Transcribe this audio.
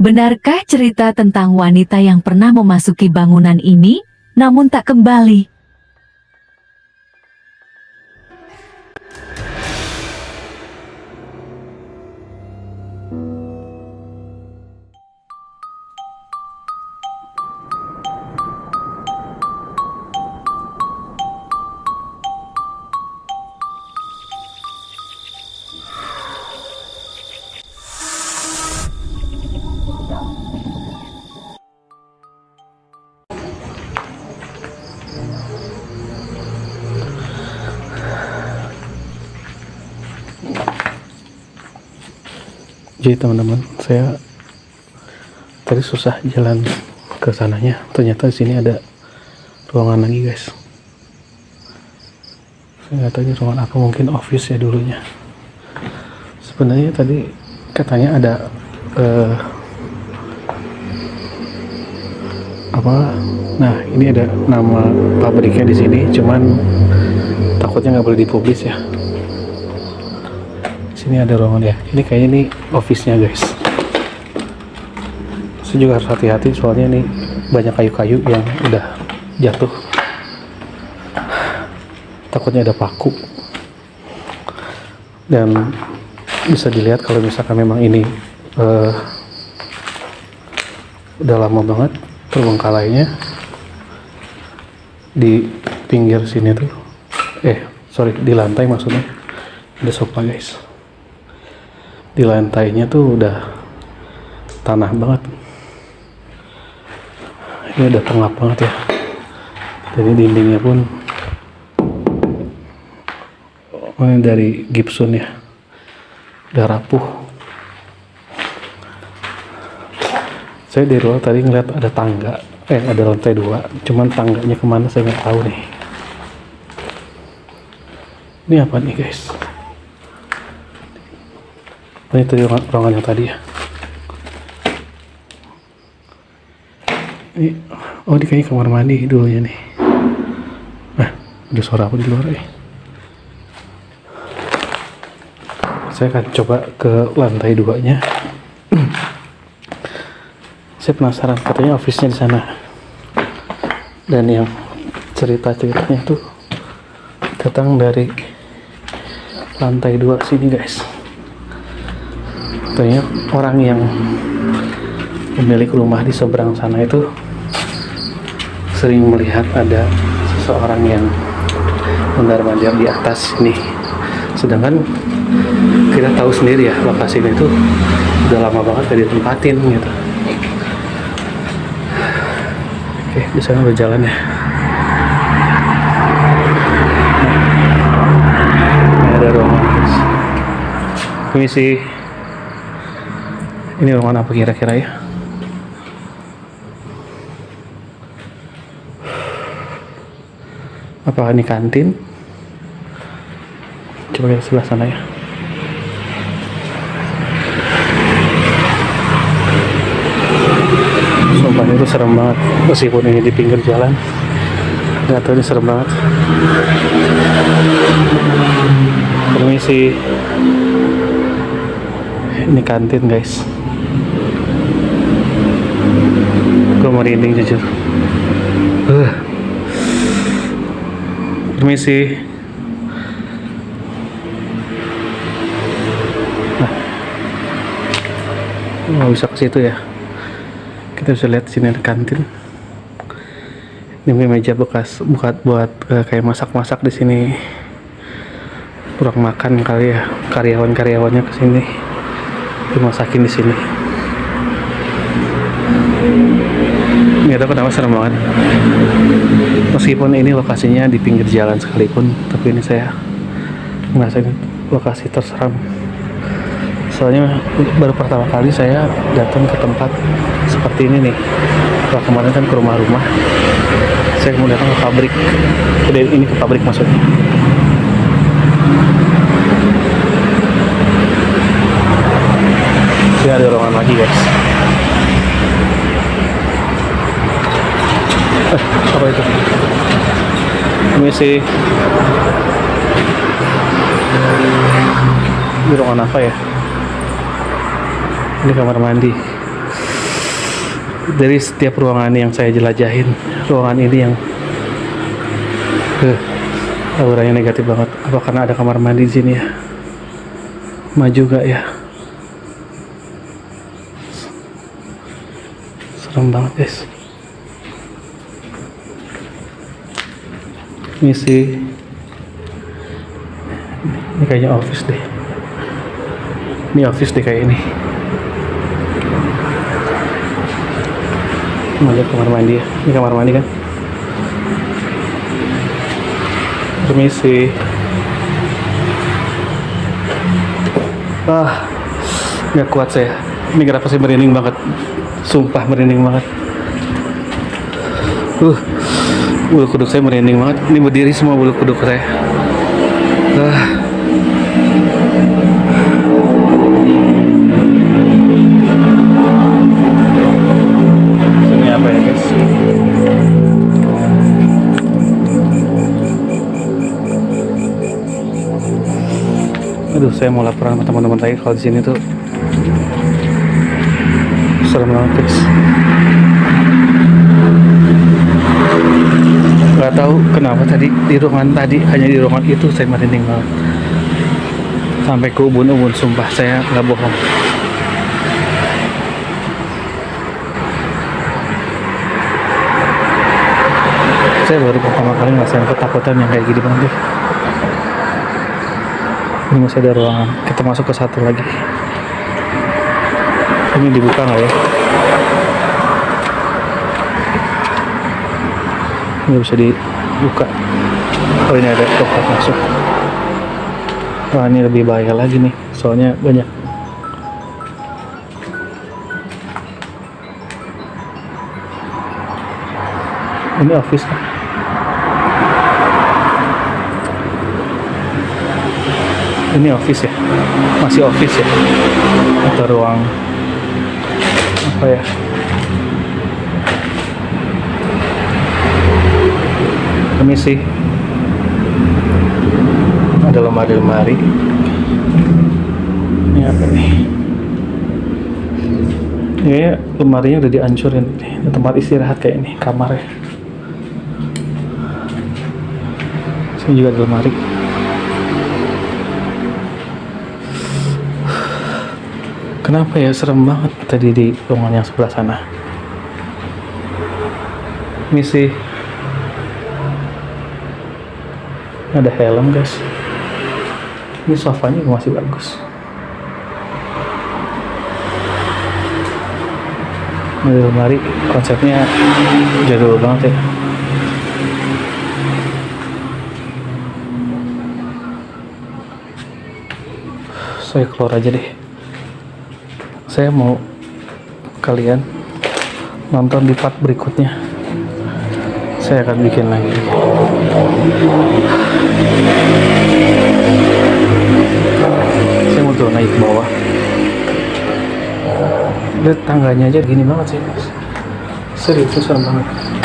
Benarkah cerita tentang wanita yang pernah memasuki bangunan ini, namun tak kembali? Jadi teman-teman saya tadi susah jalan ke sananya. Ternyata di sini ada ruangan lagi guys. Saya nggak tahu ini ruangan apa mungkin office ya dulunya. Sebenarnya tadi katanya ada eh, apa? Nah ini ada nama pabriknya di sini cuman takutnya nggak boleh dipublis ya sini ada ruangan ya. Ini kayaknya ini office-nya guys. Saya juga harus hati-hati soalnya ini banyak kayu-kayu yang udah jatuh. Takutnya ada paku. Dan bisa dilihat kalau misalkan memang ini eh, udah lama banget terbengkalainya di pinggir sini tuh. Eh sorry di lantai maksudnya. Ada sofa guys di lantainya tuh udah tanah banget. Ini udah pengap banget ya. Jadi dindingnya pun oh, ini dari gipsun ya. Udah rapuh. Saya di luar tadi ngeliat ada tangga. Eh ada lantai dua. Cuman tangganya ke mana saya nggak tahu nih. Ini apa nih guys Oh, ini tadi ruangan, yang tadi ya. Ini, oh ini kayaknya kamar mandi dulunya nih. Nah, ada suara apa di luar eh? Saya akan coba ke lantai duanya. Saya penasaran, katanya office-nya di sana. Dan yang cerita-ceritanya tuh datang dari lantai dua sini guys katanya orang yang pemilik rumah di seberang sana itu sering melihat ada seseorang yang mondar-mandir di atas ini. Sedangkan kita tahu sendiri ya lokasi ini tuh udah lama banget gak ditempatin gitu. Oke di sana udah jalan ya. Ada ruangan. Guys permisi ini ruangan apa kira-kira ya? Apakah ini kantin? Coba lihat sebelah sana ya. Sumpah itu serem banget. Meskipun ini di pinggir jalan nggak tahu ini serem banget. Permisi. Ini kantin guys gue merinding jujur. Uh. permisi. Nah. Nggak bisa ke situ ya. Kita bisa lihat sini ada kantin. Ini meja bekas buat buat uh, kayak masak-masak di sini. Kurang makan kali ya karyawan-karyawannya ke sini dimasakin di sini nggak tahu kenapa serem banget. Meskipun ini lokasinya di pinggir jalan sekalipun tapi ini saya merasa ini lokasi terseram soalnya baru pertama kali saya datang ke tempat seperti ini nih. Kalau kemarin kan ke rumah-rumah. Saya mau datang ke pabrik. Udah, ini ke pabrik maksudnya. Sini ada ruangan lagi guys apa itu? Permisi ini ruangan apa ya? Ini kamar mandi. Dari setiap ruangan yang saya jelajahin ruangan ini yang eh, auranya negatif banget. Apa karena ada kamar mandi di sini ya? Maju gak ya? Serem banget guys misi ini kayaknya office deh. Ini office deh kayak ini. Lihat kamar mandi ya. Ini kamar mandi kan? Permisi. Ah nggak kuat saya. Ini kenapa saya merinding banget? Sumpah merinding banget. Uh bulu kuduk saya merinding banget ini berdiri semua bulu kuduk saya ah Sini apa ya guys? Aduh, saya mau laporan sama teman-teman saya kalau di sini tuh serem banget guys. Gak tahu kenapa tadi di ruangan tadi hanya di ruangan itu saya merinding banget. Sampai ke ubun-ubun, sumpah saya nggak bohong. saya baru pertama kali ngerasain ketakutan yang kayak gini banget ini masih ada ruangan kita masuk ke satu lagi ini dibuka nggak ya nggak bisa dibuka. Oh ini ada tempat masuk. Wah ini lebih bahaya lagi nih soalnya banyak. Ini office kan ini office ya? Masih office ya? Atau ruang apa ya permisi ada lemari-lemari. Ini apa nih ini lemarinya udah dihancurin. Ini tempat istirahat kayak ini kamarnya sini juga ada lemari. Kenapa ya? Serem banget tadi di ruangan yang sebelah sana? Misi ada helm guys. Ini sofanya masih bagus. Ini lemari konsepnya jadul banget ya. Saya keluar aja deh saya mau kalian nonton di part berikutnya saya akan bikin lagi. Saya mau turun naik bawah. Lihat tangganya aja gini banget sih serius serem banget